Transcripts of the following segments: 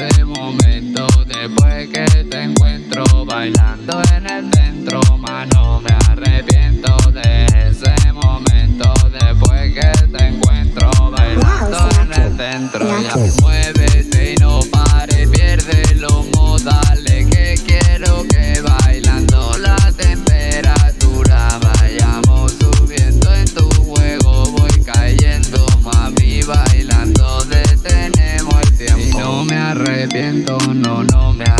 ese momento Después que te encuentro bailando en el centro Mano, me arrepiento de ese momento Después que te encuentro bailando en el centro Ya mueve no, no me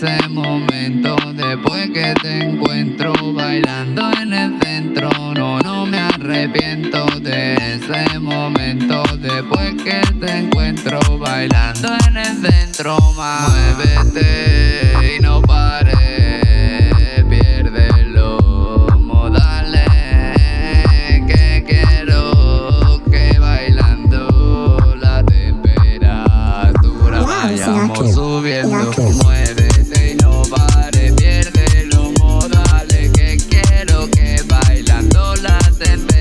ese momento. Después que te encuentro bailando en el centro No, no me arrepiento de ese momento. Después que te encuentro bailando en el centro ma. Muévete y no pares Piérdelo, modales Que quiero que bailando La temperatura vayamos subiendo. then.